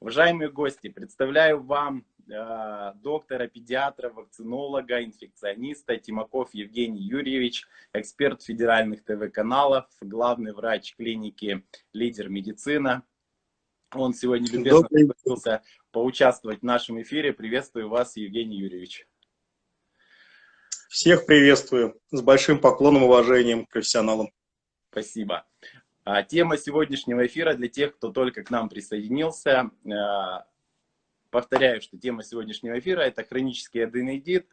Уважаемые гости, представляю вам э, доктора, педиатра, вакцинолога, инфекциониста Тимаков Евгений Юрьевич, эксперт федеральных ТВ-каналов, главный врач клиники «Лидер медицина». Он сегодня любезно согласился поучаствовать в нашем эфире. Приветствую вас, Евгений Юрьевич. Всех приветствую. С большим поклоном и уважением к профессионалам. Спасибо. А, тема сегодняшнего эфира для тех, кто только к нам присоединился. А, повторяю, что тема сегодняшнего эфира – это хронический аденидит.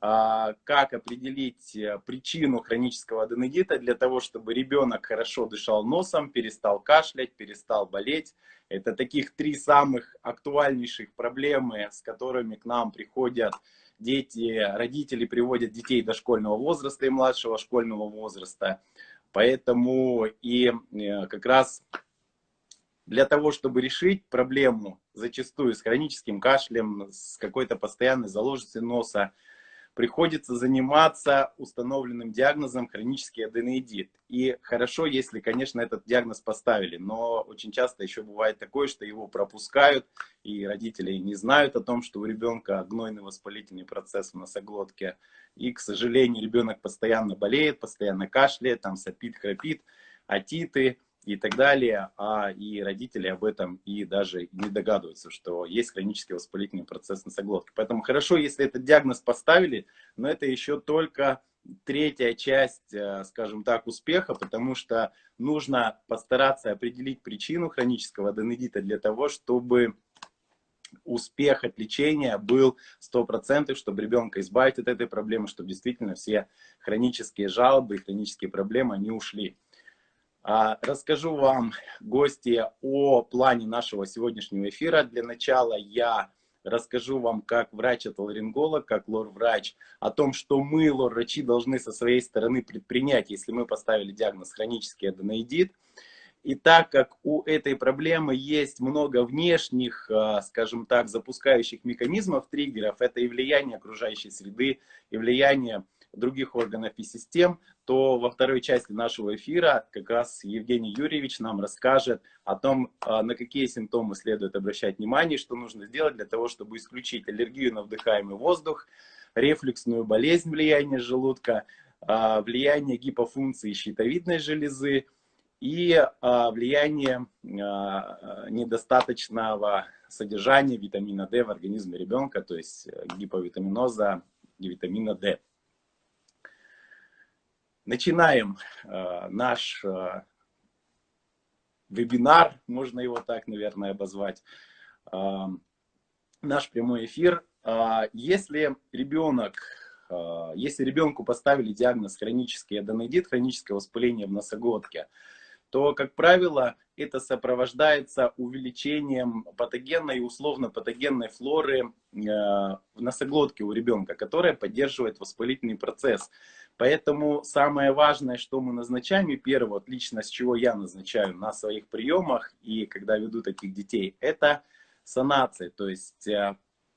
А, как определить э, причину хронического аденидита для того, чтобы ребенок хорошо дышал носом, перестал кашлять, перестал болеть. Это таких три самых актуальнейших проблемы, с которыми к нам приходят дети, родители приводят детей дошкольного возраста и младшего школьного возраста. Поэтому и э, как раз для того, чтобы решить проблему зачастую с хроническим кашлем, с какой-то постоянной заложенностью носа, приходится заниматься установленным диагнозом хронический аденоидит. И хорошо, если, конечно, этот диагноз поставили, но очень часто еще бывает такое, что его пропускают, и родители не знают о том, что у ребенка гнойный воспалительный процесс в носоглотке. И, к сожалению, ребенок постоянно болеет, постоянно кашляет, там сопит, храпит, атиты, и так далее, а и родители об этом и даже не догадываются, что есть хронический воспалительный процесс носоглотки. Поэтому хорошо, если этот диагноз поставили, но это еще только третья часть, э, скажем так, успеха, потому что нужно постараться определить причину хронического аденодита для того, чтобы успех от лечения был 100%, чтобы ребенка избавить от этой проблемы, чтобы действительно все хронические жалобы и хронические проблемы, они ушли. А, расскажу вам, гости, о плане нашего сегодняшнего эфира. Для начала я расскажу вам, как врач-отоларинголог, как лор-врач, о том, что мы, лор-врачи, должны со своей стороны предпринять, если мы поставили диагноз хронический аденоидит. И так как у этой проблемы есть много внешних, а, скажем так, запускающих механизмов, триггеров, это и влияние окружающей среды, и влияние других органов и систем, то во второй части нашего эфира как раз Евгений Юрьевич нам расскажет о том, а, на какие симптомы следует обращать внимание, что нужно сделать для того, чтобы исключить аллергию на вдыхаемый воздух, рефлюксную болезнь влияния желудка, а, влияние гипофункции щитовидной железы и а, влияние недостаточного содержания витамина D в организме ребенка, то есть гиповитаминоза и витамина D. Начинаем э, наш э, вебинар, можно его так, наверное, обозвать, э, наш прямой эфир. Э, если ребенок, э, если ребенку поставили диагноз хронический аденодит, хроническое воспаление в носоглотке, то, как правило, это сопровождается увеличением патогенной и условно-патогенной флоры э, в носоглотке у ребенка, которая поддерживает воспалительный процесс. Поэтому самое важное, что мы назначаем, и первое, лично с чего я назначаю на своих приемах, и когда веду таких детей, это санация, то есть э,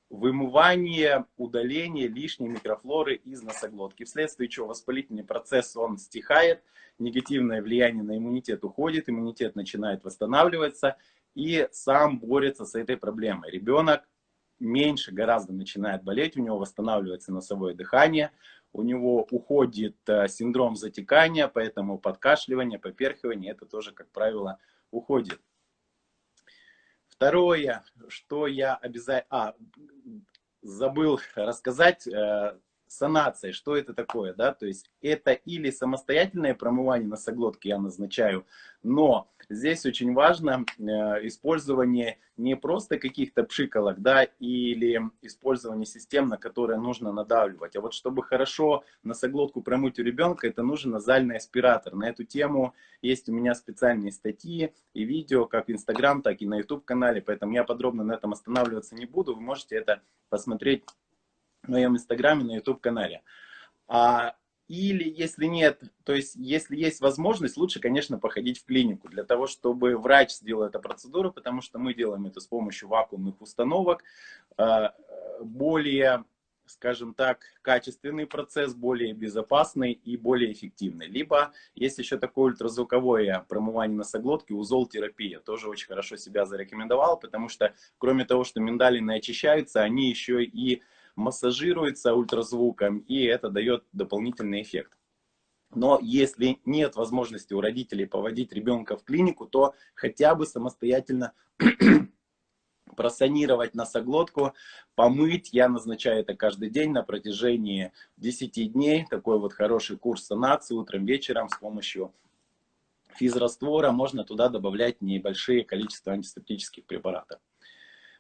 вымывание, удаление лишней микрофлоры из носоглотки. Вследствие чего воспалительный процесс, он стихает, негативное влияние на иммунитет уходит, иммунитет начинает восстанавливаться и сам борется с этой проблемой. Ребенок меньше гораздо начинает болеть, у него восстанавливается носовое дыхание, у него уходит э, синдром затекания, поэтому подкашливание, поперхивание, это тоже, как правило, уходит. Второе, что я обязательно... А, забыл рассказать, э, санация, что это такое, да, то есть это или самостоятельное промывание носоглотки я назначаю, но здесь очень важно э, использование не просто каких-то пшиколок, да, или использование систем, на которые нужно надавливать, а вот чтобы хорошо носоглотку промыть у ребенка, это нужен назальный аспиратор. На эту тему есть у меня специальные статьи и видео, как в Инстаграм, так и на YouTube канале, поэтому я подробно на этом останавливаться не буду, вы можете это посмотреть в моем инстаграме, на YouTube канале. А, или если нет, то есть если есть возможность, лучше, конечно, походить в клинику для того, чтобы врач сделал эту процедуру, потому что мы делаем это с помощью вакуумных установок, а, более скажем так, качественный процесс, более безопасный и более эффективный. Либо есть еще такое ультразвуковое промывание носоглотки, узол-терапия. Тоже очень хорошо себя зарекомендовал, потому что кроме того, что миндалины очищаются, они еще и массажируются ультразвуком, и это дает дополнительный эффект. Но если нет возможности у родителей поводить ребенка в клинику, то хотя бы самостоятельно просанировать носоглотку, помыть. Я назначаю это каждый день на протяжении 10 дней. Такой вот хороший курс санации утром, вечером с помощью физраствора. Можно туда добавлять небольшие количества антисептических препаратов.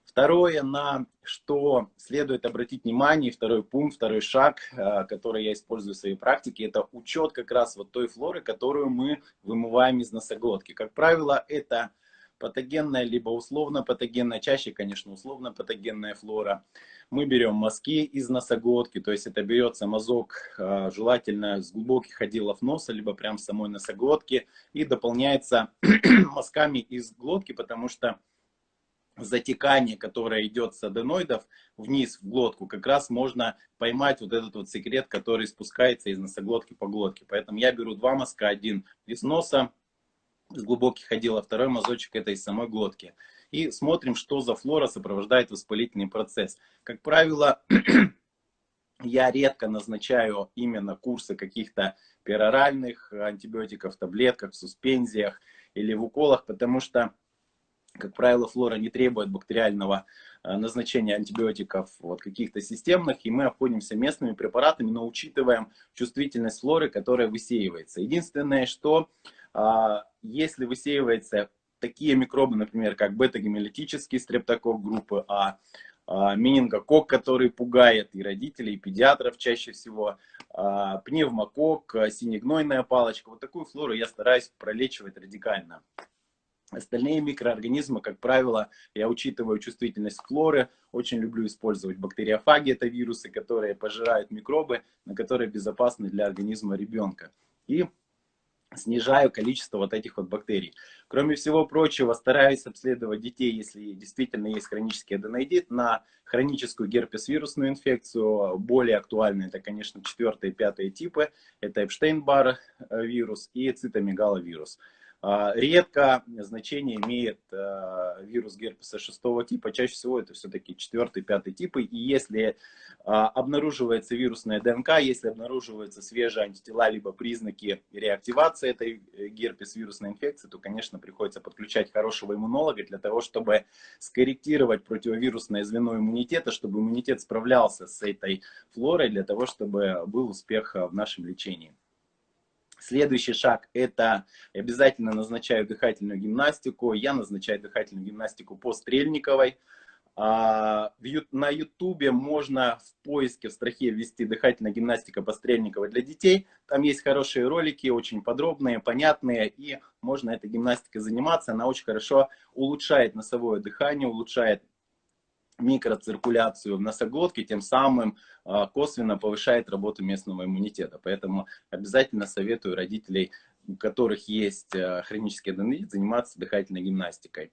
Второе, на что следует обратить внимание, второй пункт, второй шаг, э, который я использую в своей практике, это учет как раз вот той флоры, которую мы вымываем из носоглотки. Как правило, это патогенная, либо условно патогенная, чаще, конечно, условно патогенная флора. Мы берем мазки из носоглотки, то есть это берется мазок, э, желательно с глубоких отделов носа, либо прям самой носоглотки, и дополняется мазками из глотки, потому что затекание, которое идет с аденоидов вниз в глотку, как раз можно поймать вот этот вот секрет, который спускается из носоглотки по глотке. Поэтому я беру два мазка, один из носа, с глубоких отделов, второй мазочек это из самой глотки. И смотрим, что за флора сопровождает воспалительный процесс. Как правило, я редко назначаю именно курсы каких-то пероральных антибиотиков таблетках, суспензиях или в уколах, потому что как правило, флора не требует бактериального э, назначения антибиотиков вот, каких-то системных, и мы обходимся местными препаратами, но учитываем чувствительность флоры, которая высеивается. Единственное, что а, если высеивается такие микробы, например, как бета-гемолитический стрептокок группы А, а, менингокок, который пугает и родителей, и педиатров чаще всего, а, пневмокок, синегнойная палочка, вот такую флору я стараюсь пролечивать радикально. Остальные микроорганизмы, как правило, я учитываю чувствительность флоры, очень люблю использовать бактериофаги, это вирусы, которые пожирают микробы, на которые безопасны для организма ребенка. И снижаю количество вот этих вот бактерий. Кроме всего прочего, стараюсь обследовать детей, если действительно есть хронический аденоидит, на хроническую герпес-вирусную инфекцию. Более актуальны это, конечно, 4 и 5 типы. Это Эпштейн-Бар вирус и цитомегаловирус. А, редко значение имеет а, вирус герпеса шестого типа, чаще всего это все-таки четвертый, пятый типы. И если а, обнаруживается вирусная ДНК, если обнаруживаются свежие антитела, либо признаки реактивации этой э, герпес-вирусной инфекции, то, конечно, приходится подключать хорошего иммунолога для того, чтобы скорректировать противовирусное звено иммунитета, чтобы иммунитет справлялся с этой флорой, для того, чтобы был успех в нашем лечении. Следующий шаг – это обязательно назначаю дыхательную гимнастику. Я назначаю дыхательную гимнастику по Стрельниковой. А, на ютубе можно в поиске, в строке ввести дыхательная гимнастика по Стрельниковой для детей. Там есть хорошие ролики, очень подробные, понятные, и можно этой гимнастикой заниматься. Она очень хорошо улучшает носовое дыхание, улучшает микроциркуляцию в носоглотке, тем самым а, косвенно повышает работу местного иммунитета. Поэтому обязательно советую родителей, у которых есть а, хронический аденолит, заниматься дыхательной гимнастикой.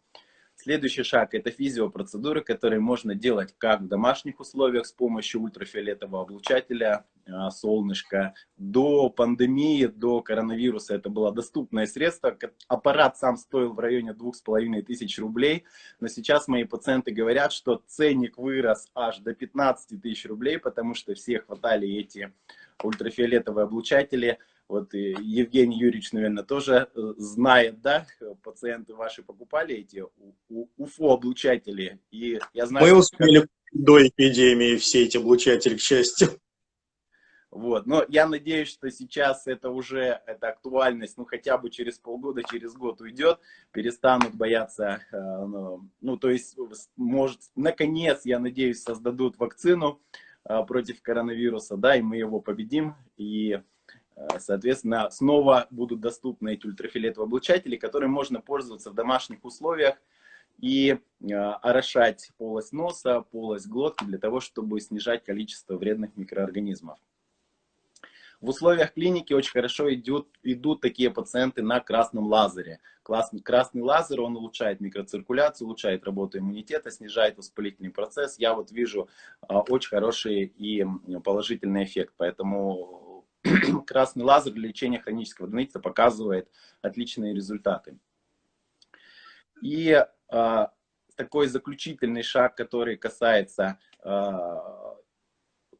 Следующий шаг – это физиопроцедуры, которые можно делать как в домашних условиях с помощью ультрафиолетового облучателя, а, солнышко. До пандемии, до коронавируса это было доступное средство. Аппарат сам стоил в районе двух с половиной тысяч рублей. Но сейчас мои пациенты говорят, что ценник вырос аж до 15 тысяч рублей, потому что все хватали эти ультрафиолетовые облучатели – вот Евгений Юрьевич, наверное, тоже э, знает, да, пациенты ваши покупали эти УФО-облучатели. И я знаю, Мы успели как... до эпидемии все эти облучатели, к счастью. Вот, но я надеюсь, что сейчас это уже, эта актуальность, ну, хотя бы через полгода, через год уйдет, перестанут бояться, э, ну, ну, то есть, может, наконец, я надеюсь, создадут вакцину э, против коронавируса, да, и мы его победим, и Э, соответственно, снова будут доступны эти ультрафиолетовые облучатели, которыми можно пользоваться в домашних условиях и э, орошать полость носа, полость глотки для того, чтобы снижать количество вредных микроорганизмов. В условиях клиники очень хорошо идут, идут такие пациенты на красном лазере. Красный, красный лазер, он улучшает микроциркуляцию, улучшает работу иммунитета, снижает воспалительный процесс. Я вот вижу а, очень хороший и положительный эффект. Поэтому красный лазер для лечения хронического аденитиса показывает отличные результаты. И а, такой заключительный шаг, который касается а,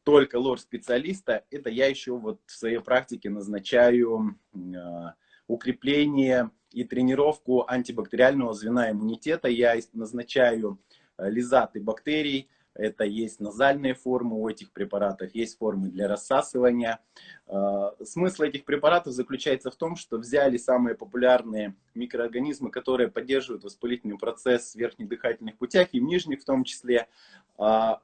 только лор-специалиста, это я еще вот в своей практике назначаю а, укрепление и тренировку антибактериального звена иммунитета. Я назначаю лизаты бактерий, это есть назальные формы у этих препаратов, есть формы для рассасывания. А, смысл этих препаратов заключается в том, что взяли самые популярные микроорганизмы, которые поддерживают воспалительный процесс в верхних дыхательных путях и в нижних в том числе. А,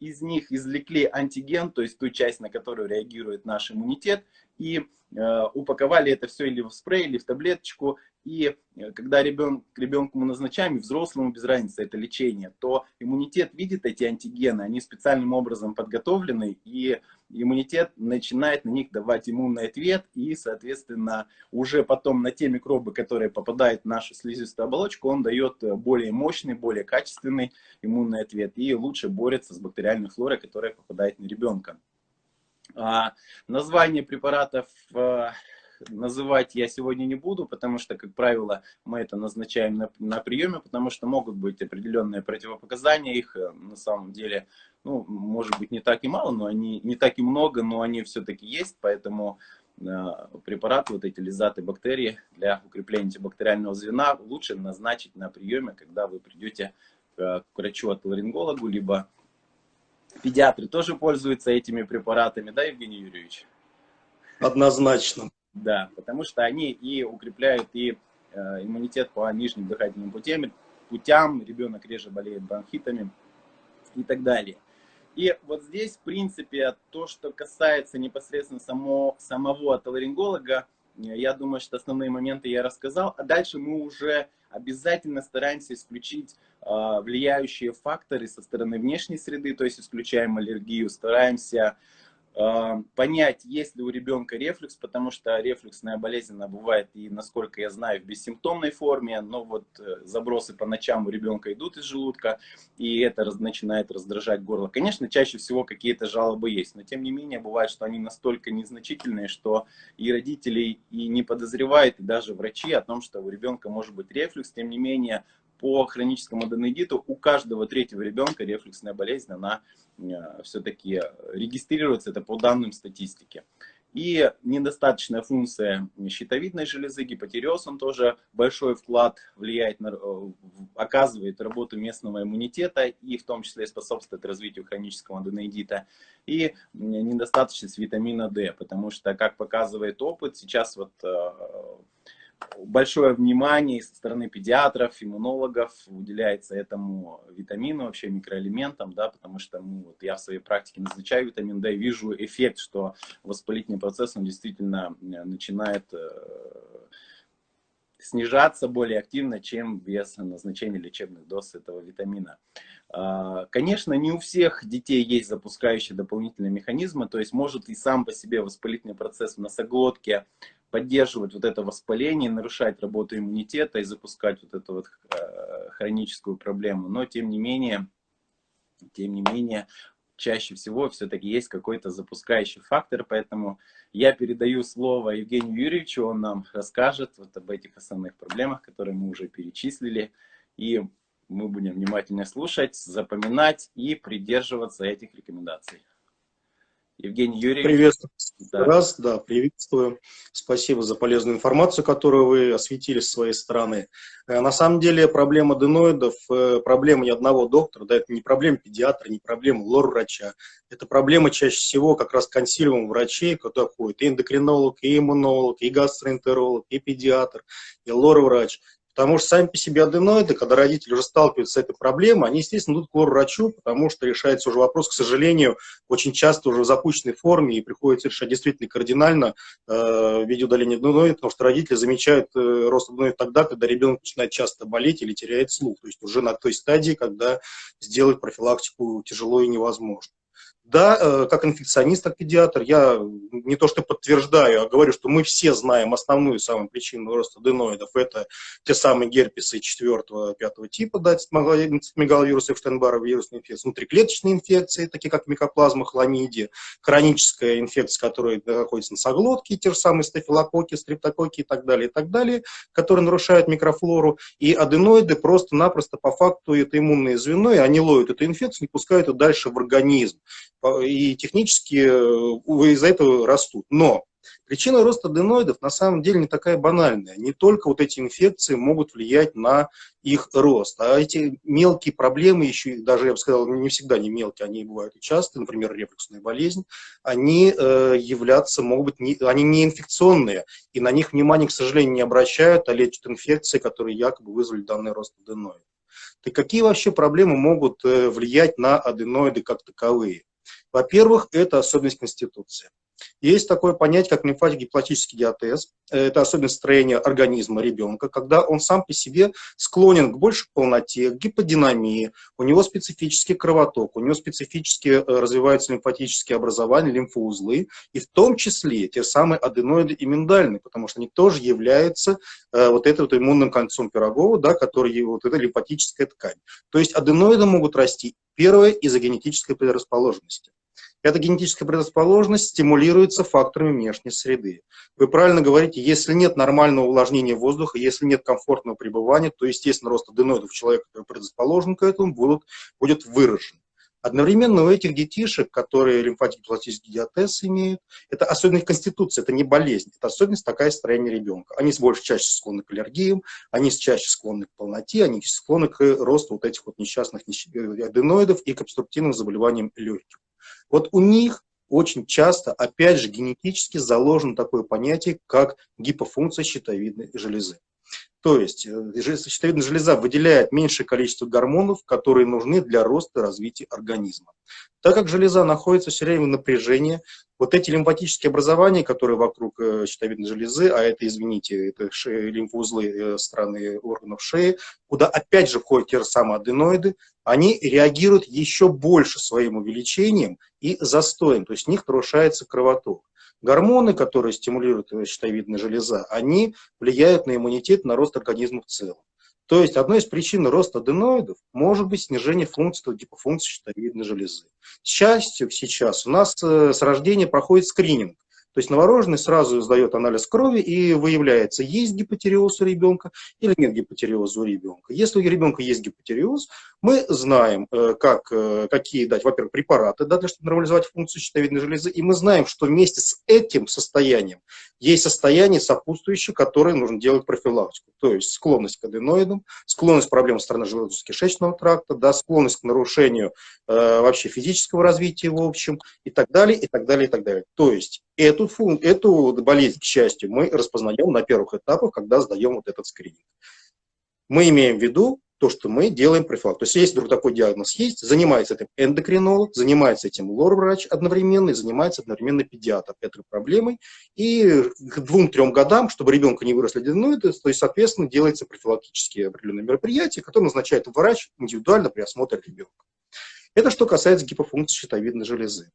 из них извлекли антиген, то есть ту часть, на которую реагирует наш иммунитет, и упаковали это все или в спрей, или в таблеточку, и э, когда ребен, ребенку мы назначаем, и взрослому без разницы это лечение, то иммунитет видит эти антигены, они специальным образом подготовлены, и иммунитет начинает на них давать иммунный ответ, и, соответственно, уже потом на те микробы, которые попадают в нашу слизистую оболочку, он дает э, более мощный, более качественный иммунный ответ, и лучше борется с бактериальной флорой, которая попадает на ребенка. А, название препаратов э, называть я сегодня не буду, потому что, как правило, мы это назначаем на, на приеме, потому что могут быть определенные противопоказания, их э, на самом деле, ну, может быть, не так и мало, но они не так и много, но они все-таки есть, поэтому э, препараты, вот эти лизаты бактерий для укрепления антибактериального звена лучше назначить на приеме, когда вы придете к, к врачу-отоларингологу, либо педиатры тоже пользуются этими препаратами, да, Евгений Юрьевич? Однозначно. Да, потому что они и укрепляют и э, иммунитет по нижним дыхательным путям, путям, ребенок реже болеет бронхитами и так далее. И вот здесь, в принципе, то, что касается непосредственно само, самого отоларинголога, я думаю, что основные моменты я рассказал. А дальше мы уже обязательно стараемся исключить э, влияющие факторы со стороны внешней среды, то есть исключаем аллергию, стараемся а, понять, есть ли у ребенка рефлюкс, потому что рефлюксная болезнь она бывает и, насколько я знаю, в бессимптомной форме, но вот э, забросы по ночам у ребенка идут из желудка, и это начинает раздражать горло. Конечно, чаще всего какие-то жалобы есть, но тем не менее бывает, что они настолько незначительные, что и родители и не подозревают, и даже врачи о том, что у ребенка может быть рефлюкс, тем не менее по хроническому аденодиту у каждого третьего ребенка рефлюксная болезнь, она э, все-таки регистрируется, это по данным статистики. И недостаточная функция щитовидной железы, гипотереоз, он тоже большой вклад влияет, на, э, оказывает работу местного иммунитета и в том числе способствует развитию хронического аденоидита. И недостаточность витамина D, потому что, как показывает опыт, сейчас вот э, большое внимание со стороны педиатров, иммунологов уделяется этому витамину, вообще микроэлементам, да, потому что ну, вот я в своей практике назначаю витамин D, вижу эффект, что воспалительный процесс, он действительно э, начинает э, снижаться более активно, чем без назначения лечебных доз этого витамина. А, конечно, не у всех детей есть запускающие дополнительные механизмы, то есть может и сам по себе воспалительный процесс в носоглотке поддерживать вот это воспаление, нарушать работу иммунитета и запускать вот эту вот э, хроническую проблему. Но тем не менее, тем не менее, чаще всего все-таки есть какой-то запускающий фактор, поэтому я передаю слово Евгению Юрьевичу, он нам расскажет вот об этих основных проблемах, которые мы уже перечислили, и мы будем внимательно слушать, запоминать и придерживаться этих рекомендаций. Евгений Юрьевич. Приветствую. Да. Раз, да, приветствую. Спасибо за полезную информацию, которую вы осветили с своей стороны. Э, на самом деле проблема аденоидов, э, проблема ни одного доктора, да, это не проблема педиатра, не проблема лор-врача. Это проблема чаще всего как раз консилиум врачей, куда входит и эндокринолог, и иммунолог, и гастроэнтеролог, и педиатр, и лор-врач. Потому что сами по себе аденоиды, когда родители уже сталкиваются с этой проблемой, они, естественно, идут к врачу, потому что решается уже вопрос, к сожалению, очень часто уже в запущенной форме, и приходится решать действительно кардинально э, в виде удаления аденоида, потому что родители замечают э, рост аденоида тогда, когда ребенок начинает часто болеть или теряет слух, то есть уже на той стадии, когда сделать профилактику тяжело и невозможно. Да, э, как инфекционист, как педиатр, я не то что подтверждаю, а говорю, что мы все знаем основную самую причину роста аденоидов. Это те самые герпесы 4-5 типа, да, мегаловирусы, Эфштейнбара, вирусные инфекции, внутриклеточные инфекции, такие как микоплазма, хламидия, хроническая инфекция, которая находится на соглотке, те же самые стафилококки, стрептококки и так далее, и так далее, которые нарушают микрофлору. И аденоиды просто-напросто по факту это иммунное звено, и они ловят эту инфекцию и пускают ее дальше в организм и технически э, из-за этого растут. Но причина роста аденоидов на самом деле не такая банальная. Не только вот эти инфекции могут влиять на их рост, а эти мелкие проблемы, еще даже, я бы сказал, не всегда не мелкие, они бывают и часто, например, рефлюксная болезнь, они э, являться, могут быть, не, они не инфекционные, и на них внимание, к сожалению, не обращают, а лечат инфекции, которые якобы вызвали данный рост аденоидов. Так какие вообще проблемы могут э, влиять на аденоиды как таковые? Во-первых, это особенность конституции. Есть такое понятие, как лимфатик-гипотический диатез. Это особенность строения организма ребенка, когда он сам по себе склонен к большей полноте, к гиподинамии, у него специфический кровоток, у него специфически э, развиваются лимфатические образования, лимфоузлы, и в том числе те самые аденоиды и миндальные, потому что они тоже являются э, вот этой вот иммунным кольцом Пирогова, да, который вот эта лимфатическая ткань. То есть аденоиды могут расти, первое, из-за генетической предрасположенности. Эта генетическая предрасположенность стимулируется факторами внешней среды. Вы правильно говорите, если нет нормального увлажнения воздуха, если нет комфортного пребывания, то, естественно, рост аденоидов человека, который предрасположен к этому, будут, будет выражен. Одновременно у этих детишек, которые лимфатик-пластический диатез имеют, это особенность конституции, это не болезнь, это особенность такая строения ребенка. Они больше чаще склонны к аллергиям, они чаще склонны к полноте, они склонны к росту вот этих вот несчастных аденоидов и к обструктивным заболеваниям легких. Вот у них очень часто, опять же, генетически заложено такое понятие, как гипофункция щитовидной железы. То есть э, щитовидная железа выделяет меньшее количество гормонов, которые нужны для роста и развития организма. Так как железа находится все время в напряжении, вот эти лимфатические образования, которые вокруг э, щитовидной железы, а это, извините, это лимфоузлы э, стороны органов шеи, куда опять же входят те же самые аденоиды, они реагируют еще больше своим увеличением и застоем, то есть в них нарушается кровоток. Гормоны, которые стимулируют щитовидная железа, они влияют на иммунитет, на рост организма в целом. То есть одной из причин роста аденоидов может быть снижение функции гипофункции щитовидной железы. К счастью, сейчас у нас э, с рождения проходит скрининг. То есть новорожденный сразу сдает анализ крови и выявляется, есть гипотереоз у ребенка или нет гипотереоза у ребенка. Если у ребенка есть гипотереоз, мы знаем, э, как, э, какие дать, во-первых, препараты да, для чтобы нормализовать функцию щитовидной железы, и мы знаем, что вместе с этим состоянием есть состояние сопутствующее, которое нужно делать профилактику. То есть склонность к аденоидам, склонность к проблемам стороны желудочно-кишечного тракта, да, склонность к нарушению э, вообще физического развития в общем и так далее, и так далее, и так далее. То есть Эту, эту болезнь, к счастью, мы распознаем на первых этапах, когда сдаем вот этот скрининг. Мы имеем в виду то, что мы делаем профилактику. То есть, если вдруг такой диагноз есть, занимается этим эндокринолог, занимается этим лор-врач одновременно и занимается одновременно педиатр этой проблемой. И к двум-трем годам, чтобы ребенка не выросли аденоиды, то есть, соответственно, делается профилактические определенные мероприятия, которые назначает врач индивидуально при осмотре ребенка. Это что касается гипофункции щитовидной железы.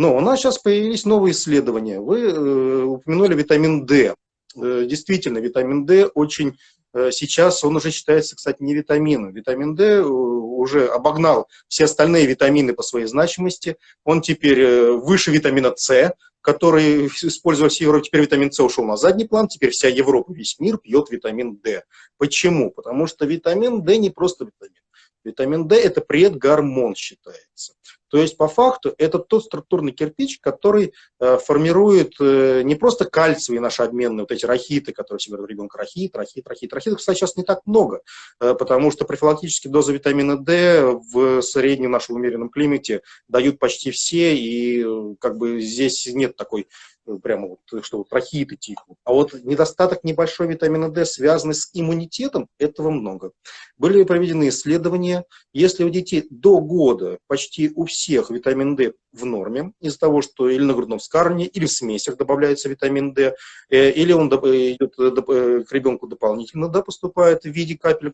Но у нас сейчас появились новые исследования. Вы э, упомянули витамин D. Э, действительно, витамин D очень э, сейчас, он уже считается, кстати, не витамином. Витамин D э, уже обогнал все остальные витамины по своей значимости. Он теперь выше витамина С, который использовался в Европе. Теперь витамин С ушел на задний план, теперь вся Европа, весь мир пьет витамин D. Почему? Потому что витамин D не просто витамин. Витамин D – это предгормон считается. То есть, по факту, это тот структурный кирпич, который э, формирует э, не просто кальциевые наши обменные, вот эти рахиты, которые все говорят, ребенка рахит, рахит, рахит. Рахитов, кстати, сейчас не так много, э, потому что профилактические дозы витамина D в среднем нашем умеренном климате дают почти все, и э, как бы здесь нет такой прямо вот, что вот рахиты тихнут. А вот недостаток небольшой витамина D, связанный с иммунитетом, этого много. Были проведены исследования, если у детей до года почти у всех витамин D в норме, из-за того, что или на грудном вскармливании, или в смесях добавляется витамин D, э, или он идет э, к ребенку дополнительно да, поступает в виде капель,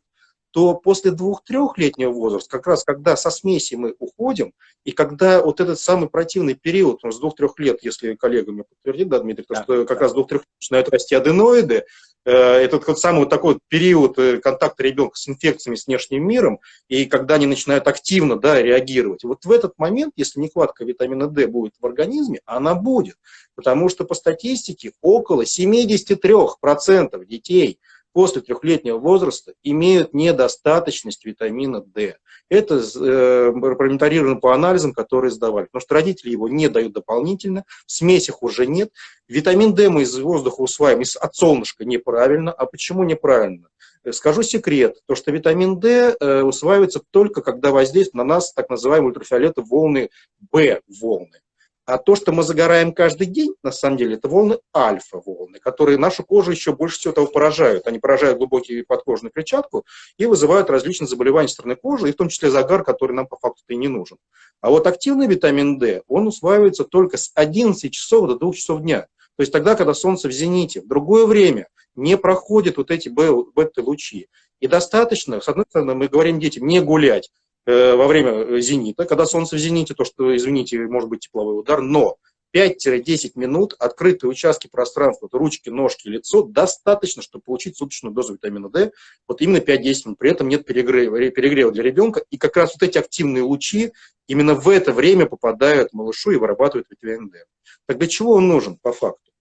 то после двух-трехлетнего возраста, как раз когда со смеси мы уходим, и когда вот этот самый противный период, ну, с двух-трех лет, если коллега мне подтвердит, да, Дмитрий, то, да, что как раз с двух-трех начинают расти аденоиды, э, этот вот самый вот такой период э, контакта ребенка с инфекциями, с внешним миром, и когда они начинают активно да, реагировать. Вот в этот момент, если нехватка витамина D будет в организме, она будет. Потому что по статистике около 73% детей после трехлетнего возраста имеют недостаточность витамина D. Это э, промониторировано по анализам, которые сдавали. Потому что родители его не дают дополнительно, в смесях уже нет. Витамин D мы из воздуха усваиваем, из, от солнышка неправильно. А почему неправильно? Э, скажу секрет, то что витамин D э, усваивается только когда воздействует на нас так называемые ультрафиолетовые волны B-волны. А то, что мы загораем каждый день, на самом деле, это волны альфа-волны, которые нашу кожу еще больше всего того поражают. Они поражают глубокие подкожную клетчатку и вызывают различные заболевания стороны кожи, и в том числе загар, который нам по факту и не нужен. А вот активный витамин D, он усваивается только с 11 часов до 2 часов дня. То есть тогда, когда солнце в зените, в другое время не проходят вот эти бета-лучи. И достаточно, с одной стороны, мы говорим детям не гулять, во время э, зенита, когда солнце в зените, то, что, извините, может быть тепловой удар, но 5-10 минут открытые участки пространства, ручки, ножки, лицо, достаточно, чтобы получить суточную дозу витамина D, вот именно 5-10 минут, при этом нет перегрева, перегрева для ребенка, и как раз вот эти активные лучи именно в это время попадают малышу и вырабатывают витамин D. Так для чего он нужен по факту?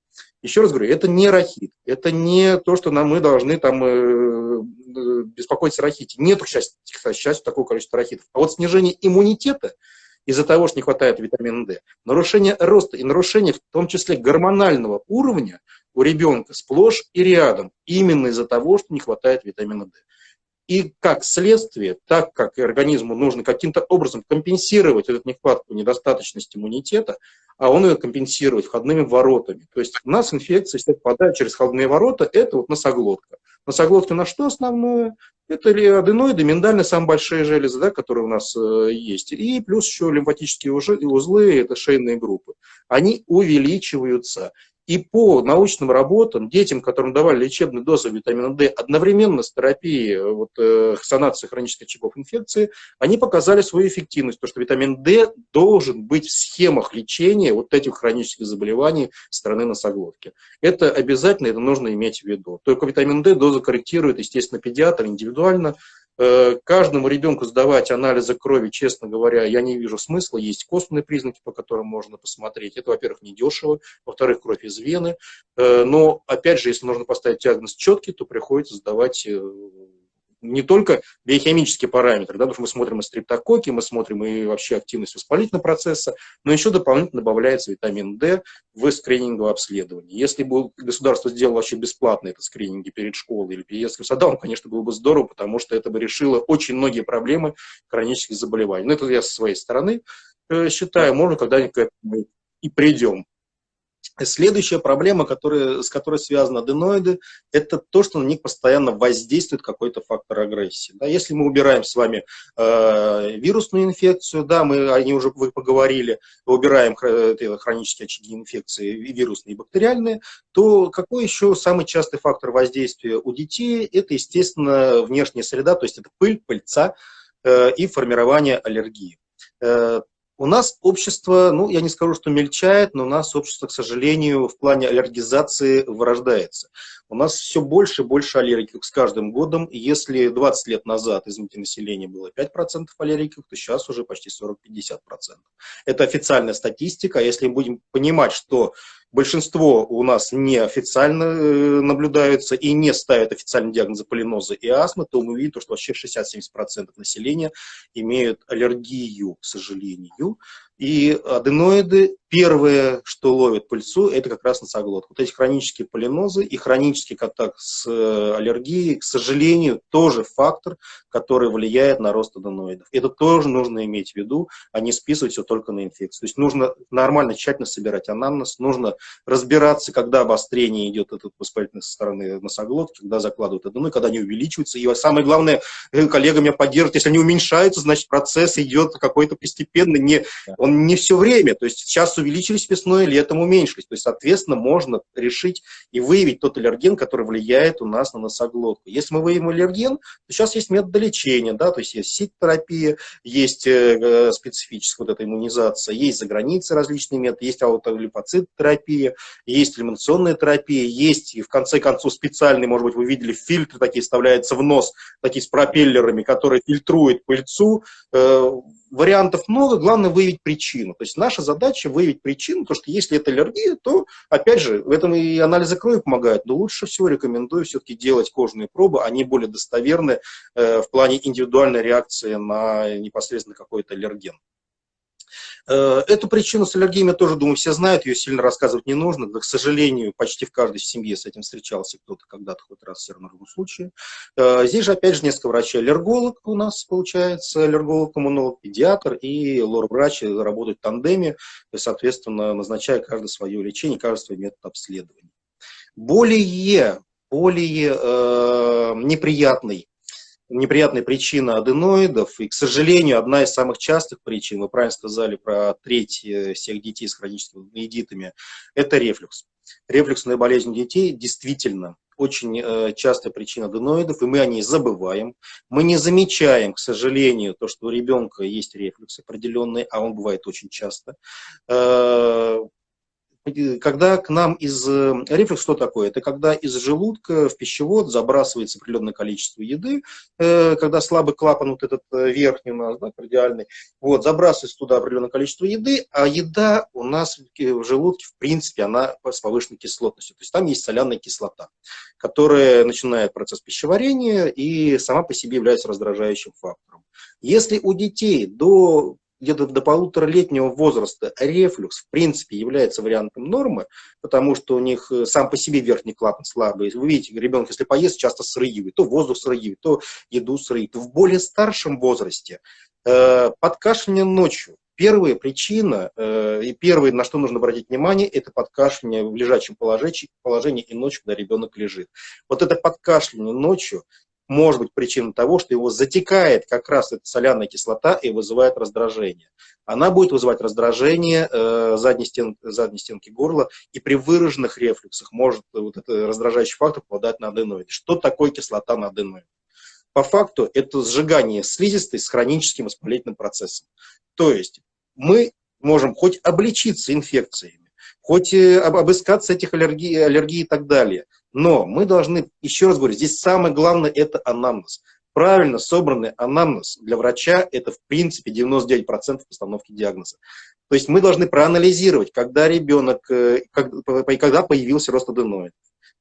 Еще раз говорю, это не рахит, это не то, что нам мы должны там э, э беспокоиться о рахите. Нет, к счастью, к счастью, такого количества рахитов. А вот снижение иммунитета из-за того, что не хватает витамина D, нарушение роста и нарушение в том числе гормонального уровня у ребенка сплошь и рядом, именно из-за того, что не хватает витамина D. И как следствие, так как организму нужно каким-то образом компенсировать эту нехватку, недостаточность иммунитета, а он ее компенсирует входными воротами. То есть у нас инфекция, если попадает через входные ворота, это вот носоглотка. Носоглотка на что основное? Это ли аденоиды, миндальные, самые большие железы, да, которые у нас э, есть. И плюс еще лимфатические узлы, это шейные группы. Они увеличиваются. И по научным работам детям, которым давали лечебную дозу витамина D одновременно с терапией э, вот, э, санации хронических очагов инфекции, они показали свою эффективность, то что витамин D должен быть в схемах лечения вот этих хронических заболеваний стороны носоглотки. Это обязательно, это нужно иметь в виду. Только витамин D доза корректирует, естественно, педиатр индивидуально, каждому ребенку сдавать анализы крови, честно говоря, я не вижу смысла. Есть косвенные признаки, по которым можно посмотреть. Это, во-первых, недешево, во-вторых, кровь из вены. Э, но, опять же, если нужно поставить диагноз четкий, то приходится сдавать э, не только биохимические параметры, да, потому что мы смотрим и стриптококи, мы смотрим и вообще активность воспалительного процесса, но еще дополнительно добавляется витамин D в скрининговое обследование. Если бы государство сделало вообще бесплатно это скрининги перед школой или перед детским садом, конечно, было бы здорово, потому что это бы решило очень многие проблемы хронических заболеваний. Но это я со своей стороны э, считаю, можно когда-нибудь и придем. Следующая проблема, которая, с которой связаны аденоиды, это то, что на них постоянно воздействует какой-то фактор агрессии. Да, если мы убираем с вами э, вирусную инфекцию, да, мы о ней уже вы поговорили, убираем хронические очаги инфекции, и вирусные, и бактериальные, то какой еще самый частый фактор воздействия у детей? Это, естественно, внешняя среда, то есть это пыль, пыльца э, и формирование аллергии. У нас общество, ну, я не скажу, что мельчает, но у нас общество, к сожалению, в плане аллергизации вырождается. У нас все больше и больше аллергиков с каждым годом. Если 20 лет назад, извините, населения было 5% аллергиков, то сейчас уже почти 40-50%. Это официальная статистика. Если мы будем понимать, что Большинство у нас неофициально э, наблюдаются и не ставят официальный диагноз полиноза и астмы, то мы видим, что вообще 60-70% населения имеют аллергию, к сожалению. И аденоиды, первое, что ловит пыльцу, это как раз носоглотка. Вот эти хронические полинозы и хронический контакт с э, аллергией, к сожалению, тоже фактор, который влияет на рост аденоидов. Это тоже нужно иметь в виду, а не списывать все только на инфекцию. То есть нужно нормально, тщательно собирать анамнез, нужно разбираться, когда обострение идет от воспалительной со стороны носоглотки, когда закладывают аденоид, когда они увеличиваются. И самое главное, э, коллега меня поддержит, если они уменьшаются, значит процесс идет какой-то постепенно, не он не все время, то есть сейчас увеличились весной, летом уменьшились, то есть, соответственно, можно решить и выявить тот аллерген, который влияет у нас на носоглотку. Если мы выявим аллерген, то сейчас есть методы лечения, да, то есть есть сит-терапия, есть э, специфическая вот эта иммунизация, есть за границей различные методы, есть аутолипоцит-терапия, есть элиминационная терапия, есть, и в конце концов, специальный, может быть, вы видели, фильтры такие вставляются в нос, такие с пропеллерами, которые фильтруют пыльцу, э, вариантов много, главное выявить причину. То есть наша задача выявить причину, потому что если это аллергия, то, опять же, в этом и анализы крови помогают, но лучше всего рекомендую все-таки делать кожные пробы, они более достоверны э, в плане индивидуальной реакции на непосредственно какой-то аллерген. Э, эту причину с аллергиями тоже, думаю, все знают, ее сильно рассказывать не нужно. Да, к сожалению, почти в каждой семье с этим встречался кто-то когда-то хоть раз в любом случае. Э, здесь же, опять же, несколько врачей. Аллерголог у нас, получается, аллерголог, иммунолог, педиатр и лор-врач работают в тандеме, соответственно, назначая каждое свое лечение, каждый свой метод обследования. Более, более э, неприятный неприятная причина аденоидов, и, к сожалению, одна из самых частых причин, вы правильно сказали про треть э, всех детей с хроническими аденоидитами, это рефлюкс. Рефлюксная болезнь детей действительно очень э, частая причина аденоидов, и мы о ней забываем. Мы не замечаем, к сожалению, то, что у ребенка есть рефлюкс определенный, а он бывает очень часто. Э, когда к нам из... Э, рефлюкс что такое? Это когда из желудка в пищевод забрасывается определенное количество еды, э, когда слабый клапан вот этот э, верхний у нас, да, кардиальный, вот, забрасывается туда определенное количество еды, а еда у нас в желудке, в принципе, она с повышенной кислотностью. То есть там есть соляная кислота, которая начинает процесс пищеварения и сама по себе является раздражающим фактором. Если у детей до где-то до полуторалетнего возраста рефлюкс в принципе является вариантом нормы, потому что у них э, сам по себе верхний клапан слабый. Вы видите, ребенок, если поест, часто срыгивает, то воздух срыгивает, то еду срыгивает. В более старшем возрасте э, подкашливание ночью. Первая причина э, и первое, на что нужно обратить внимание, это подкашливание в лежачем положении, положении и ночью, когда ребенок лежит. Вот это подкашливание ночью может быть причиной того, что его затекает как раз эта соляная кислота и вызывает раздражение. Она будет вызывать раздражение э, задней, стен, задней стенки горла, и при выраженных рефлюксах может вот этот раздражающий фактор попадать на аденоид. Что такое кислота на аденоид? По факту это сжигание слизистой с хроническим воспалительным процессом. То есть мы можем хоть обличиться инфекциями, хоть э, обыскаться этих аллергий, аллергий и так далее, но мы должны, еще раз говорю, здесь самое главное – это анамнез. Правильно собранный анамнез для врача – это, в принципе, 99% постановки диагноза. То есть мы должны проанализировать, когда ребенок, э, когда появился рост аденоид.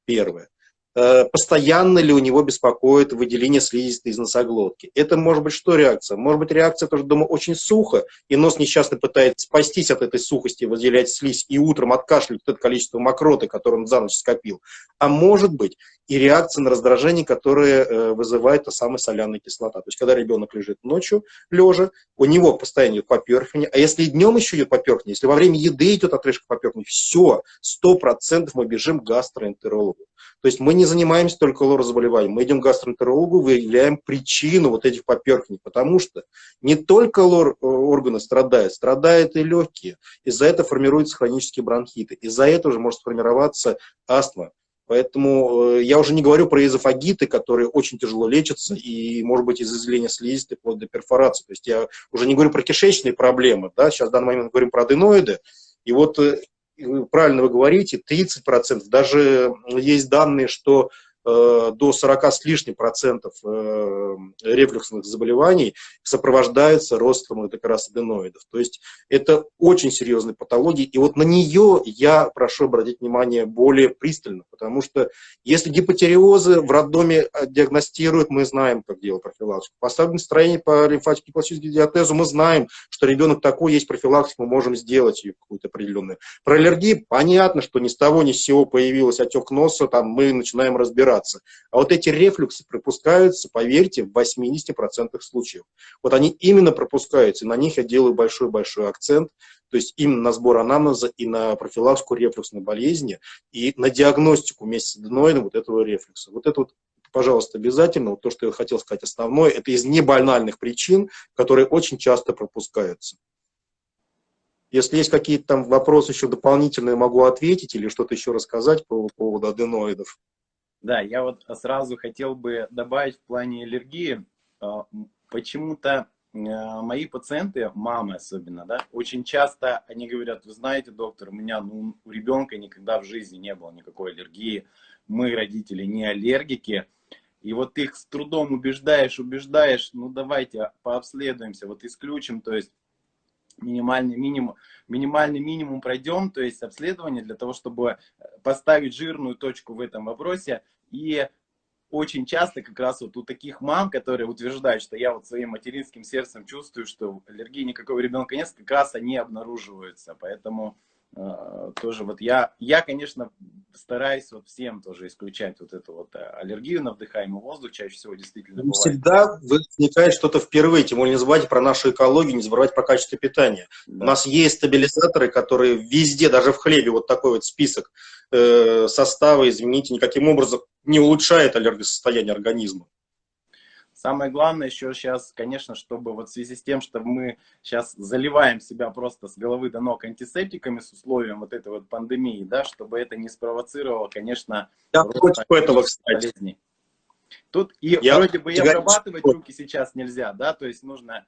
Первое. Э, постоянно ли у него беспокоит выделение слизистой из носоглотки. Это может быть что реакция? Может быть реакция, тоже дома очень сухо, и нос несчастно пытается спастись от этой сухости, выделять слизь, и утром откашливать это количество мокроты, которое он за ночь скопил. А может быть и реакция на раздражение, которое э, вызывает та самая соляная кислота. То есть, когда ребенок лежит ночью, лежа, у него постоянно идет поперхивание, а если днем еще идет поперхивание, если во время еды идет отрыжка поперхивания, все, сто процентов мы бежим к гастроэнтерологу. То есть мы не занимаемся только лор-заболеванием, мы идем к гастроэнтерологу, выявляем причину вот этих поперхиваний, потому что не только лор-органы страдают, страдают и легкие. Из-за этого формируются хронические бронхиты, из-за этого же может сформироваться астма. Поэтому э, я уже не говорю про эзофагиты, которые очень тяжело лечатся, и, может быть, из изделения слизистой вплоть до перфорации. То есть я уже не говорю про кишечные проблемы, да, сейчас в данный момент говорим про аденоиды. И вот э, правильно вы говорите, 30%, даже есть данные, что до 40 с лишним процентов э, рефлюксных заболеваний сопровождается ростом как раз аденоидов. То есть это очень серьезная патология, и вот на нее я прошу обратить внимание более пристально, потому что если гипотериозы в роддоме диагностируют, мы знаем, как делать профилактику. Поставлено строение по лимфатике классической диатезу, мы знаем, что ребенок такой, есть профилактика, мы можем сделать ее какую-то определенную. Про аллергии понятно, что ни с того ни с сего появился отек носа, там мы начинаем разбираться разбираться. А вот эти рефлюксы пропускаются, поверьте, в 80% случаев. Вот они именно пропускаются, и на них я делаю большой-большой акцент, то есть именно на сбор анамнеза и на профилактику рефлюксной болезни, и на диагностику вместе с аденоидом вот этого рефлюкса. Вот это вот пожалуйста, обязательно, вот то, что я хотел сказать основное, это из небанальных причин, которые очень часто пропускаются. Если есть какие-то там вопросы еще дополнительные, могу ответить или что-то еще рассказать по поводу аденоидов. Да, я вот сразу хотел бы добавить в плане аллергии. А, почему-то э, мои пациенты, мамы особенно, да, очень часто они говорят, вы знаете, доктор, у меня, ну, у ребенка никогда в жизни не было никакой аллергии, мы, родители, не аллергики, и вот их с трудом убеждаешь, убеждаешь, ну давайте пообследуемся, вот исключим, то есть минимальный минимум, минимальный минимум пройдем, то есть обследование для того, чтобы поставить жирную точку в этом вопросе. И очень часто как раз вот у таких мам, которые утверждают, что я вот своим материнским сердцем чувствую, что аллергии никакого ребенка нет, как раз они обнаруживаются. Поэтому тоже вот я, я, конечно, стараюсь вот всем тоже исключать вот эту вот э, аллергию на вдыхаемый воздух, чаще всего действительно бывает. Всегда возникает что-то впервые, тем более не забывайте про нашу экологию, не забывайте про качество питания. Да. У нас есть стабилизаторы, которые везде, даже в хлебе, вот такой вот список э, состава, извините, никаким образом не улучшает аллергосостояние организма. Самое главное еще сейчас, конечно, чтобы вот в связи с тем, что мы сейчас заливаем себя просто с головы до ног антисептиками с условием вот этой вот пандемии, да, чтобы это не спровоцировало, конечно, Я против этого, кстати. Болезней. Тут и я вроде бы и обрабатывать руки сейчас нельзя, да, то есть нужно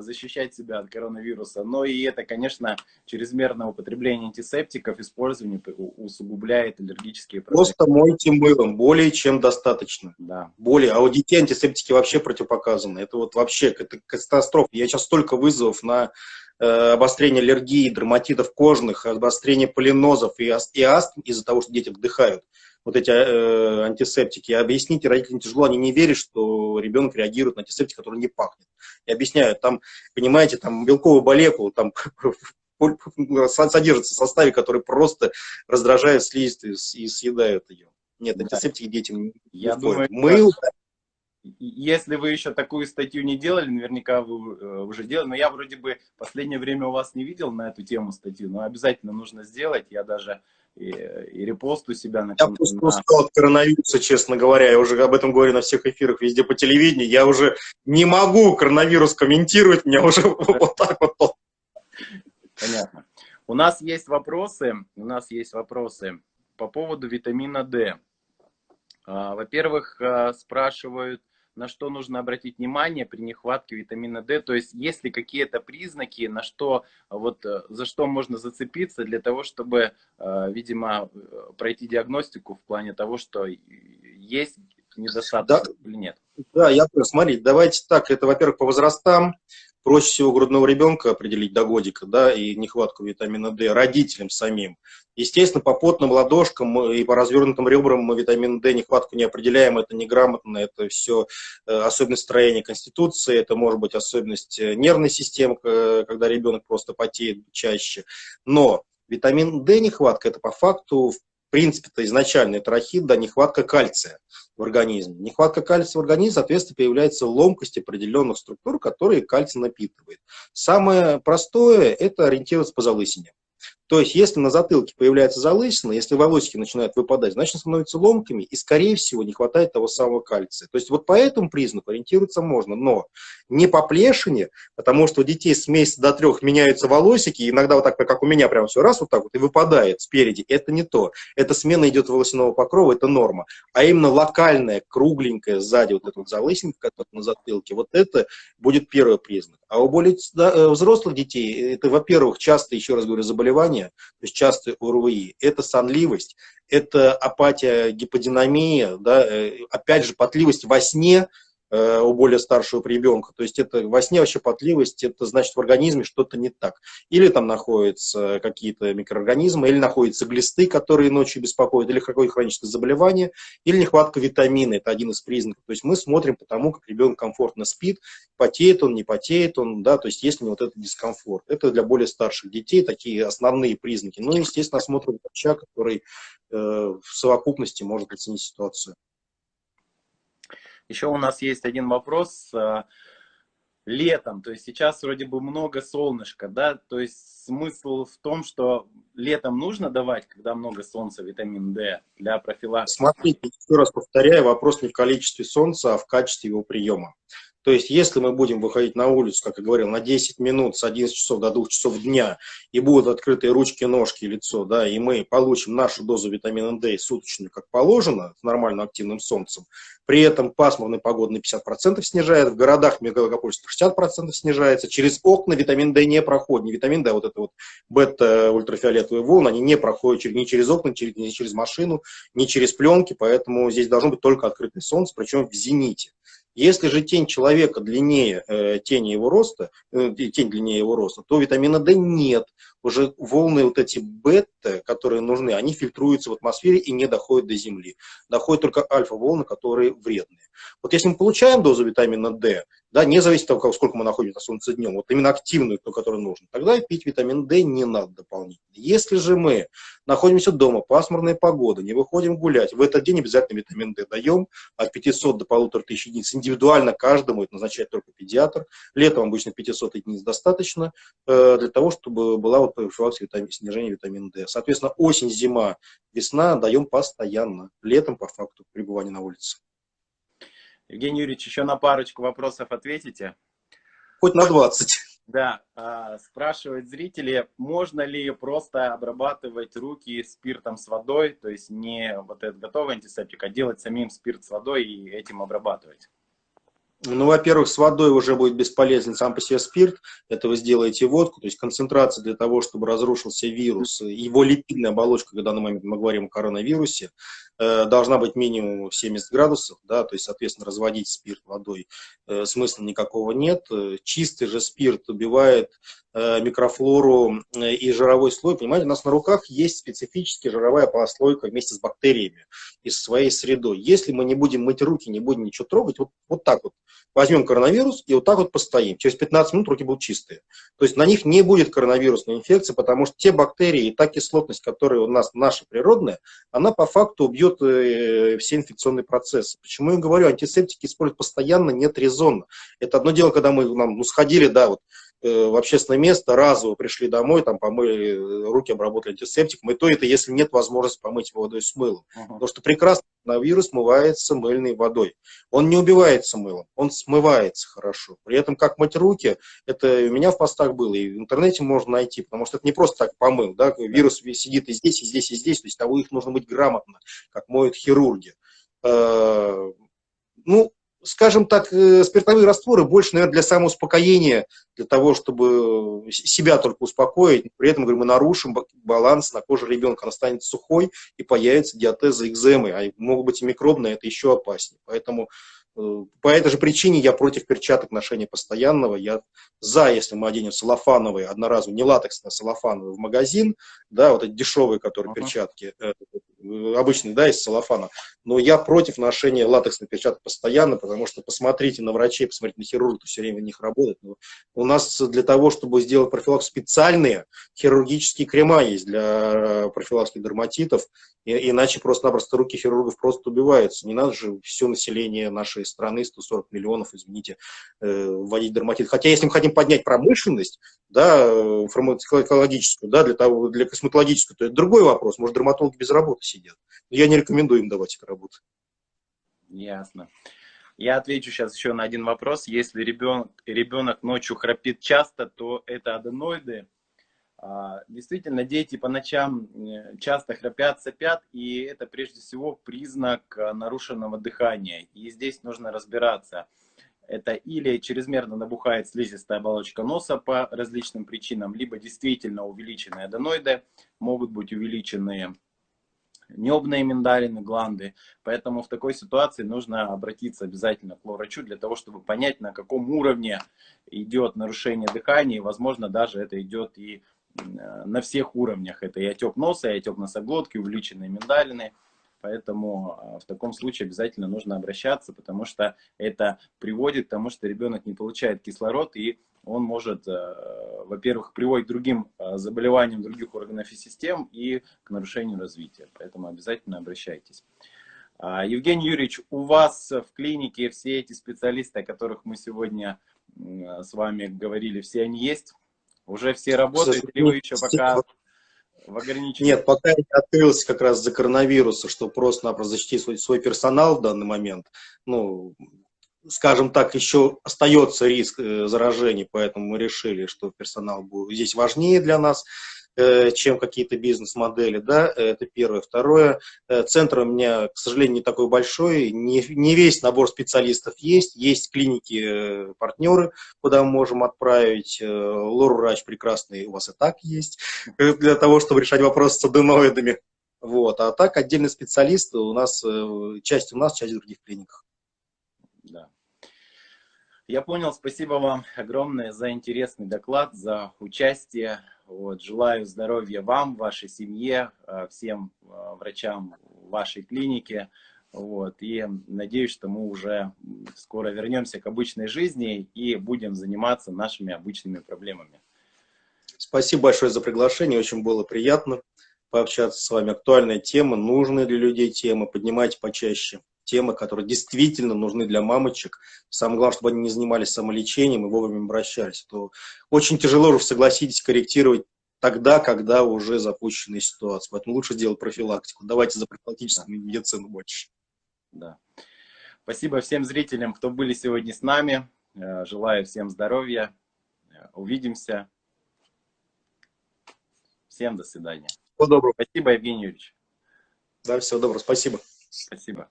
защищать себя от коронавируса. Но и это, конечно, чрезмерное употребление антисептиков, использование усугубляет аллергические процессы. Просто мойте мылом, более чем достаточно. Да. Более, а у детей антисептики вообще противопоказаны. Это вот вообще это катастрофа. Я сейчас столько вызовов на э, обострение аллергии, дерматитов кожных, обострение полинозов и, и астм из-за того, что дети вдыхают вот эти э, антисептики. Объясните родителям тяжело, они не верят, что ребенок реагирует на антисептик, который не пахнет. И объясняют, там, понимаете, там белковую молекулу, там содержится в составе, который просто раздражает слизистую и съедает ее. Нет, антисептики детям не Я думаю, Мы... Если вы еще такую статью не делали, наверняка вы э, уже делали, но я вроде бы последнее время у вас не видел на эту тему статью, но обязательно нужно сделать. Я даже и, и репост у себя на Я просто на... устал от коронавируса, честно говоря. Я уже об этом говорю на всех эфирах, везде по телевидению. Я уже не могу коронавирус комментировать, меня уже вот так вот. Понятно. У нас есть вопросы, у нас есть вопросы по поводу витамина D. А, во-первых, а, спрашивают, на что нужно обратить внимание при нехватке витамина D, то есть есть ли какие-то признаки, на что, вот, э, за что можно зацепиться для того, чтобы, э, видимо, э, пройти диагностику в плане того, что есть недостаток да, или нет. Да, я. Смотрите, давайте так, это, во-первых, по возрастам, проще всего грудного ребенка определить до годика, да, и нехватку витамина D родителям самим. Естественно, по потным ладошкам и по развернутым ребрам мы витамин D нехватку не определяем, это неграмотно, это все э, особенность строения конституции, это может быть особенность э, нервной системы, когда ребенок просто потеет чаще. Но витамин D нехватка, это по факту, принципе-то изначально это рахит, да, нехватка кальция в организме. Нехватка кальция в организме, соответственно, появляется ломкость определенных структур, которые кальций напитывает. Самое простое – это ориентироваться по залысине. То есть, если на затылке появляется залысина, если волосики начинают выпадать, значит, становятся ломками, и, скорее всего, не хватает того самого кальция. То есть, вот по этому признаку ориентироваться можно, но не по плешине, потому что у детей с месяца до трех меняются волосики, иногда вот так, как у меня, прям все раз вот так вот и выпадает спереди. Это не то. Это смена идет волосяного покрова, это норма. А именно локальная, кругленькая сзади вот эта вот залысинка, которая на затылке, вот это будет первый признак. А у более э, взрослых детей, это, во-первых, часто, еще раз говорю, заболевания, то есть частые ОРВИ, это сонливость, это апатия, гиподинамия, да, э, опять же, потливость во сне, у более старшего ребенка. То есть это во сне вообще потливость, это значит в организме что-то не так. Или там находятся какие-то микроорганизмы, или находятся глисты, которые ночью беспокоят, или какое-то хроническое заболевание, или нехватка витамина, это один из признаков. То есть мы смотрим по тому, как ребенок комфортно спит, потеет он, не потеет он, да, то есть есть ли вот этот дискомфорт. Это для более старших детей такие основные признаки. Ну, естественно, осмотр врача, который э, в совокупности может оценить ситуацию. Еще у нас есть один вопрос. Э, летом, то есть сейчас вроде бы много солнышка, да, то есть смысл в том, что летом нужно давать, когда много солнца, витамин D для профилактики? Смотрите, еще раз повторяю, вопрос не в количестве солнца, а в качестве его приема. То есть, если мы будем выходить на улицу, как я говорил, на 10 минут с 11 часов до 2 часов дня, и будут открытые ручки, ножки, лицо, да, и мы получим нашу дозу витамина D суточную, как положено, с нормально активным солнцем, при этом пасмурный погода на 50% снижает, в городах мегаполисах 60% снижается, через окна витамин D не проходит, не витамин D, а вот это вот бета-ультрафиолетовые волны, они не проходят ни через окна, ни через машину, ни через пленки, поэтому здесь должно быть только открытое солнце, причем в зените. Если же тень человека длиннее э, тени его роста, э, тень длиннее его роста, то витамина D нет. Уже волны вот эти бета, которые нужны, они фильтруются в атмосфере и не доходят до Земли. Доходят только альфа-волны, которые вредные. Вот если мы получаем дозу витамина D, да, не зависит от того, сколько мы находимся на солнце днем, вот именно активную, ту, которая нужна, тогда пить витамин D не надо дополнительно. Если же мы находимся дома, пасмурная погода, не выходим гулять, в этот день обязательно витамин D даем от 500 до 1500 единиц. Индивидуально каждому это назначает только педиатр. Летом обычно 500 единиц достаточно э, для того, чтобы была вот профилактика витамин, снижения витамина D. Соответственно, осень, зима, весна даем постоянно. Летом, по факту, пребывания на улице. Евгений Юрьевич, еще на парочку вопросов ответите? Хоть на 20. Да, а, спрашивают зрители, можно ли просто обрабатывать руки спиртом с водой, то есть не вот этот готовый антисептик, а делать самим спирт с водой и этим обрабатывать? Ну, во-первых, с водой уже будет бесполезен сам по себе спирт, это вы сделаете водку, то есть концентрация для того, чтобы разрушился вирус, его липидная оболочка, когда мы говорим о коронавирусе, должна быть минимум 70 градусов, да, то есть, соответственно, разводить спирт водой э, смысла никакого нет. Чистый же спирт убивает Э, микрофлору э, и жировой слой. Понимаете, у нас на руках есть специфическая жировая прослойка вместе с бактериями и со своей средой. Если мы не будем мыть руки, не будем ничего трогать, вот, вот так вот возьмем коронавирус и вот так вот постоим. Через 15 минут руки будут чистые. То есть на них не будет коронавирусной инфекции, потому что те бактерии и та кислотность, которая у нас наша природная, она по факту убьет э, все инфекционные процессы. Почему я говорю, антисептики использовать постоянно нет резонно. Это одно дело, когда мы нам, ну, сходили, да, вот в общественное место, разово пришли домой, там помыли э, руки, обработали антисептиком, и то это, если нет возможности помыть водой с мылом. Uh -huh. Потому что прекрасно вирус смывается мыльной водой. Он не убивается мылом, он смывается хорошо. При этом как мыть руки, это у меня в постах было, и в интернете можно найти, потому что это не просто так помыл, да, вирус сидит и здесь, и здесь, и здесь, то есть того их нужно быть грамотно, как моют хирурги. Э, ну, скажем так, э, спиртовые растворы больше, наверное, для самоуспокоения, для того, чтобы себя только успокоить. При этом, говорю, мы нарушим баланс на коже ребенка, она станет сухой и появится диатеза экземы, а могут быть и микробные, это еще опаснее. Поэтому Э, по этой же причине я против перчаток ношения постоянного. Я за, если мы оденем салофановые, одноразовые, не латексные, а салофановые в магазин, да, вот эти дешевые, которые uh -huh. перчатки, э, э, обычные, да, из салофана. Но я против ношения латексных перчаток постоянно, потому что посмотрите на врачей, посмотрите на хирургов, все время в них работают. Но у нас для того, чтобы сделать профилактику, специальные хирургические крема есть для профилактики дерматитов, и, иначе просто-напросто руки хирургов просто убиваются. Не надо же все население нашей страны, 140 миллионов, извините, э, вводить дерматит. Хотя если мы хотим поднять промышленность, да, фармакологическую, да, для, того, для косметологическую, то это другой вопрос. Может, дерматологи без работы сидят. Но я не рекомендую им давать эту работу. Ясно. Я отвечу сейчас еще на один вопрос. Если ребенок, ребенок ночью храпит часто, то это аденоиды. А, действительно, дети по ночам э, часто храпят, сопят, и это прежде всего признак э, нарушенного дыхания. И здесь нужно разбираться. Это или чрезмерно набухает слизистая оболочка носа по различным причинам, либо действительно увеличенные аденоиды, могут быть увеличенные небные миндалины, гланды. Поэтому в такой ситуации нужно обратиться обязательно к врачу для того, чтобы понять, на каком уровне идет нарушение дыхания. И, возможно, даже это идет и на всех уровнях. Это и отек носа, и отек носоглотки, увеличенные миндалины. Поэтому э, в таком случае обязательно нужно обращаться, потому что это приводит к тому, что ребенок не получает кислород, и он может, э, во-первых, приводить к другим заболеваниям других органов и систем и к нарушению развития. Поэтому обязательно обращайтесь. А, Евгений Юрьевич, у вас в клинике все эти специалисты, о которых мы сегодня с вами говорили, все они есть? Уже все работают, или вы еще пока в ограничении? Нет, пока я не открылся как раз за коронавируса, чтобы просто-напросто защитить свой, свой персонал в данный момент. Ну, скажем так, еще остается риск заражений, поэтому мы решили, что персонал будет здесь важнее для нас. Э, чем какие-то бизнес-модели, да, это первое. Второе, э, центр у меня, к сожалению, не такой большой, не, не весь набор специалистов есть, есть клиники-партнеры, э, куда мы можем отправить, лор-врач прекрасный у вас и так есть, для того, чтобы решать вопрос с аденоидами, вот, а так отдельные специалисты у нас, часть у нас, часть в других клиниках. Да. Я понял, спасибо вам огромное за интересный доклад, за участие. Вот, желаю здоровья вам, вашей семье, э, всем э, врачам вашей клиники. Вот, и надеюсь, что мы уже скоро вернемся к обычной жизни и будем заниматься нашими обычными проблемами. Спасибо большое за приглашение, очень было приятно пообщаться с вами. Актуальная тема, нужные для людей темы, поднимайте почаще темы, которые действительно нужны для мамочек. Самое главное, чтобы они не занимались самолечением и вовремя обращались. То очень тяжело же, согласитесь, корректировать тогда, когда уже запущена ситуация. Поэтому лучше делать профилактику. Давайте за профилактическую да. медицину больше. Да. Спасибо всем зрителям, кто были сегодня с нами. Э, желаю всем здоровья. Э, увидимся. Всем до свидания. Всего доброго. Спасибо, Евгений Юрьевич. Да, всего доброго. Спасибо. Спасибо.